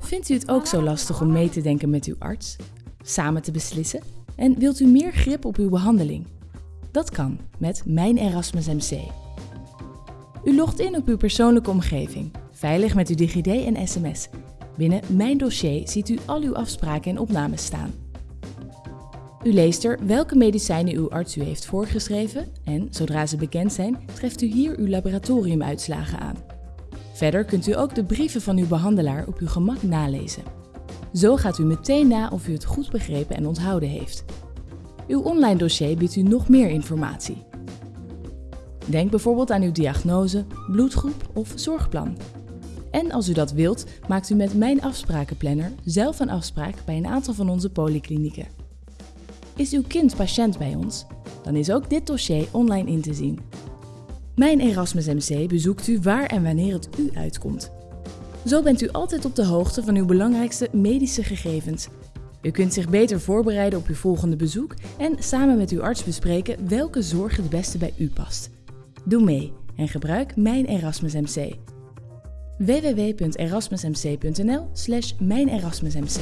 Vindt u het ook zo lastig om mee te denken met uw arts? Samen te beslissen? En wilt u meer grip op uw behandeling? Dat kan met Mijn Erasmus MC. U logt in op uw persoonlijke omgeving, veilig met uw DigiD en sms. Binnen Mijn Dossier ziet u al uw afspraken en opnames staan. U leest er welke medicijnen uw arts u heeft voorgeschreven en, zodra ze bekend zijn, treft u hier uw laboratoriumuitslagen aan. Verder kunt u ook de brieven van uw behandelaar op uw gemak nalezen. Zo gaat u meteen na of u het goed begrepen en onthouden heeft. Uw online dossier biedt u nog meer informatie. Denk bijvoorbeeld aan uw diagnose, bloedgroep of zorgplan. En als u dat wilt, maakt u met Mijn Afsprakenplanner zelf een afspraak bij een aantal van onze polyklinieken. Is uw kind patiënt bij ons? Dan is ook dit dossier online in te zien. Mijn Erasmus MC bezoekt u waar en wanneer het u uitkomt. Zo bent u altijd op de hoogte van uw belangrijkste medische gegevens. U kunt zich beter voorbereiden op uw volgende bezoek en samen met uw arts bespreken welke zorg het beste bij u past. Doe mee en gebruik Mijn Erasmus MC. www.erasmusmc.nl/mijnerasmusmc